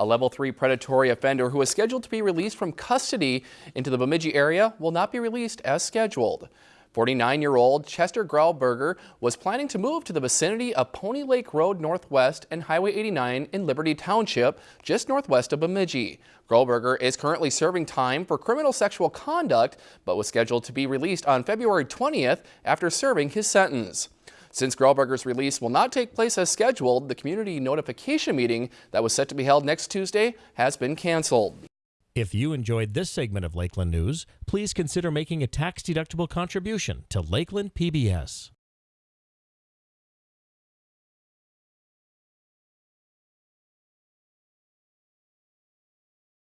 A level 3 predatory offender who is scheduled to be released from custody into the Bemidji area will not be released as scheduled. 49-year-old Chester Grauberger was planning to move to the vicinity of Pony Lake Road Northwest and Highway 89 in Liberty Township, just northwest of Bemidji. Grauberger is currently serving time for criminal sexual conduct, but was scheduled to be released on February 20th after serving his sentence. Since Grauberger's release will not take place as scheduled, the community notification meeting that was set to be held next Tuesday has been canceled. If you enjoyed this segment of Lakeland News, please consider making a tax-deductible contribution to Lakeland PBS.